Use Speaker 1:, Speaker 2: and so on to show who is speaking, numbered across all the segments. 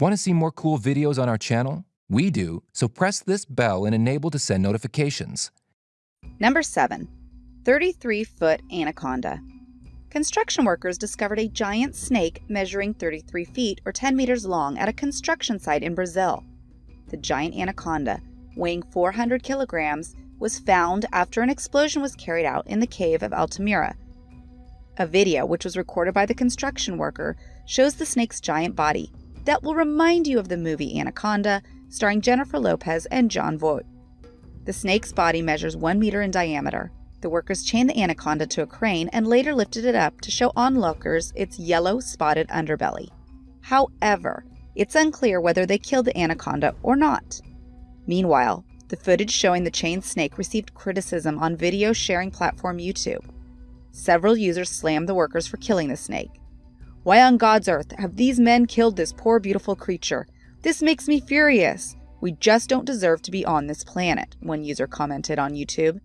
Speaker 1: Want to see more cool videos on our channel? We do, so press this bell and enable to send notifications.
Speaker 2: Number 7. 33 foot anaconda. Construction workers discovered a giant snake measuring 33 feet or 10 meters long at a construction site in Brazil. The giant anaconda, weighing 400 kilograms, was found after an explosion was carried out in the cave of Altamira. A video, which was recorded by the construction worker, shows the snake's giant body. That will remind you of the movie Anaconda, starring Jennifer Lopez and Jon Voight. The snake's body measures one meter in diameter. The workers chained the anaconda to a crane and later lifted it up to show onlookers its yellow spotted underbelly. However, it's unclear whether they killed the anaconda or not. Meanwhile, the footage showing the chained snake received criticism on video sharing platform YouTube. Several users slammed the workers for killing the snake. Why on God's earth have these men killed this poor beautiful creature? This makes me furious. We just don't deserve to be on this planet, one user commented on YouTube.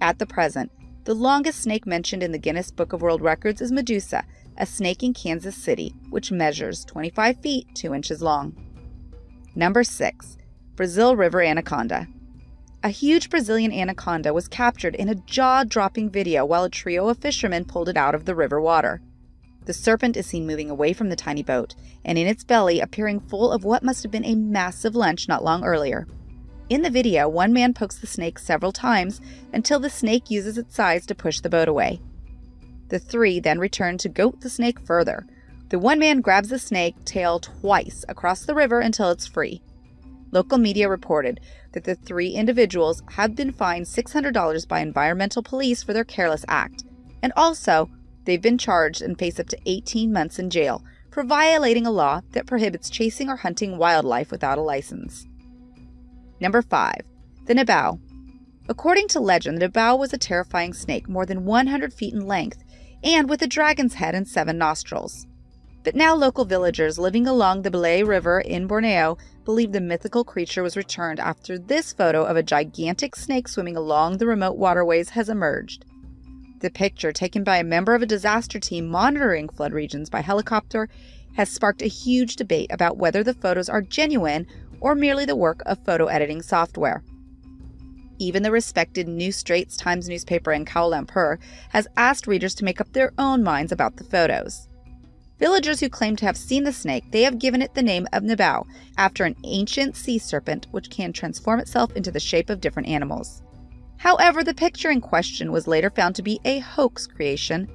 Speaker 2: At the present, the longest snake mentioned in the Guinness Book of World Records is Medusa, a snake in Kansas City, which measures 25 feet 2 inches long. Number 6. Brazil River Anaconda. A huge Brazilian anaconda was captured in a jaw dropping video while a trio of fishermen pulled it out of the river water. The serpent is seen moving away from the tiny boat, and in its belly appearing full of what must have been a massive lunch not long earlier. In the video, one man pokes the snake several times until the snake uses its size to push the boat away. The three then return to goat the snake further. The one man grabs the snake tail twice across the river until it's free. Local media reported that the three individuals have been fined $600 by environmental police for their careless act, and also they've been charged and face up to 18 months in jail for violating a law that prohibits chasing or hunting wildlife without a license. Number 5. The Nabau. According to legend, the Nabau was a terrifying snake more than 100 feet in length and with a dragon's head and seven nostrils. But now local villagers living along the Belait River in Borneo believe the mythical creature was returned after this photo of a gigantic snake swimming along the remote waterways has emerged. The picture, taken by a member of a disaster team monitoring flood regions by helicopter, has sparked a huge debate about whether the photos are genuine or merely the work of photo editing software. Even the respected New Straits Times newspaper in Kuala Lumpur has asked readers to make up their own minds about the photos. Villagers who claim to have seen the snake, they have given it the name of Nabau, after an ancient sea serpent which can transform itself into the shape of different animals. However, the picture in question was later found to be a hoax creation.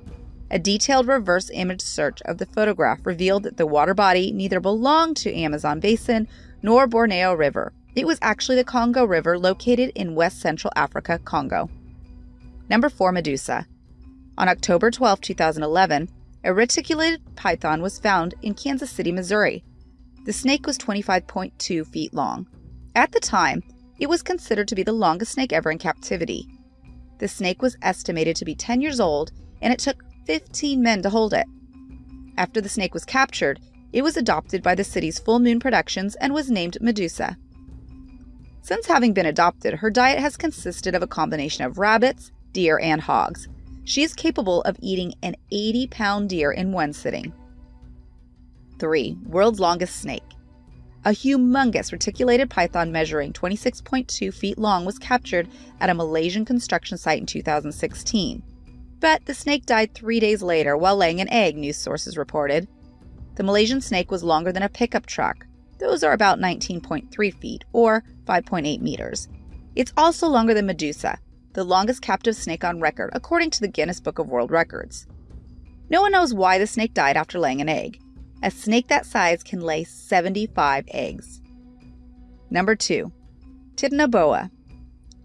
Speaker 2: A detailed reverse image search of the photograph revealed that the water body neither belonged to Amazon basin nor Borneo River. It was actually the Congo River located in west central Africa, Congo. Number 4 Medusa. On October 12, 2011, a reticulated python was found in Kansas City, Missouri. The snake was 25.2 feet long. At the time, it was considered to be the longest snake ever in captivity. The snake was estimated to be 10 years old, and it took 15 men to hold it. After the snake was captured, it was adopted by the city's Full Moon Productions and was named Medusa. Since having been adopted, her diet has consisted of a combination of rabbits, deer, and hogs. She is capable of eating an 80 pound deer in one sitting. 3. World's longest snake. A humongous reticulated python measuring 26.2 feet long was captured at a Malaysian construction site in 2016. But the snake died three days later while laying an egg, news sources reported. The Malaysian snake was longer than a pickup truck. Those are about 19.3 feet, or 5.8 meters. It's also longer than Medusa, the longest captive snake on record, according to the Guinness Book of World Records. No one knows why the snake died after laying an egg. A snake that size can lay 75 eggs. Number 2. Titanoboa.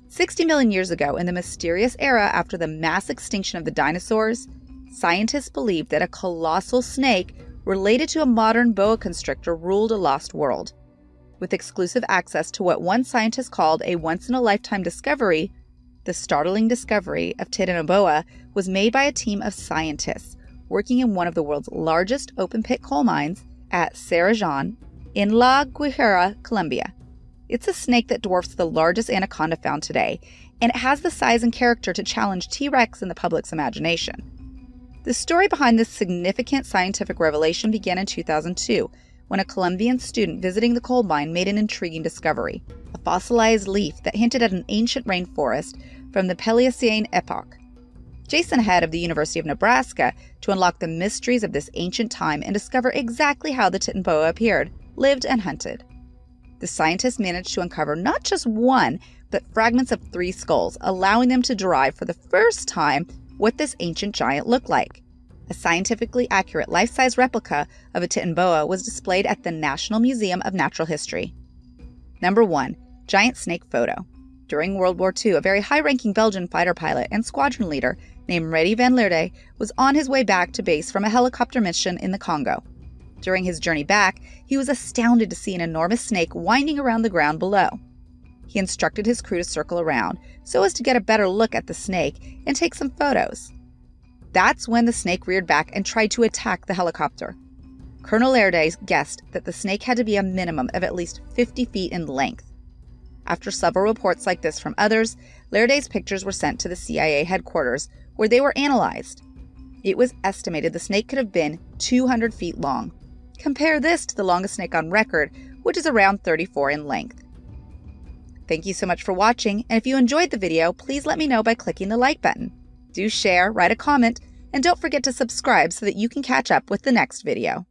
Speaker 2: 60 million years ago, in the mysterious era after the mass extinction of the dinosaurs, scientists believed that a colossal snake related to a modern boa constrictor ruled a lost world. With exclusive access to what one scientist called a once in a lifetime discovery, the startling discovery of Titanoboa was made by a team of scientists working in one of the world's largest open pit coal mines at Cerrejón in La Guajira, Colombia. It's a snake that dwarfs the largest anaconda found today, and it has the size and character to challenge T Rex in the public's imagination. The story behind this significant scientific revelation began in 2002 when a Colombian student visiting the coal mine made an intriguing discovery a fossilized leaf that hinted at an ancient rainforest from the Paleocene epoch. Jason Head of the University of Nebraska to unlock the mysteries of this ancient time and discover exactly how the Titanoboa appeared, lived, and hunted. The scientists managed to uncover not just one, but fragments of three skulls, allowing them to derive for the first time what this ancient giant looked like. A scientifically accurate life size replica of a Titanoboa was displayed at the National Museum of Natural History. Number 1. Giant Snake Photo. During World War II, a very high ranking Belgian fighter pilot and squadron leader named Reddy van Lierde was on his way back to base from a helicopter mission in the Congo. During his journey back, he was astounded to see an enormous snake winding around the ground below. He instructed his crew to circle around so as to get a better look at the snake and take some photos. That's when the snake reared back and tried to attack the helicopter. Colonel Lierde guessed that the snake had to be a minimum of at least 50 feet in length. After several reports like this from others, Lierde's pictures were sent to the CIA headquarters, where they were analyzed. It was estimated the snake could have been 200 feet long. Compare this to the longest snake on record, which is around 34 in length. Thank you so much for watching, and if you enjoyed the video, please let me know by clicking the like button. Do share, write a comment, and don't forget to subscribe so that you can catch up with the next video.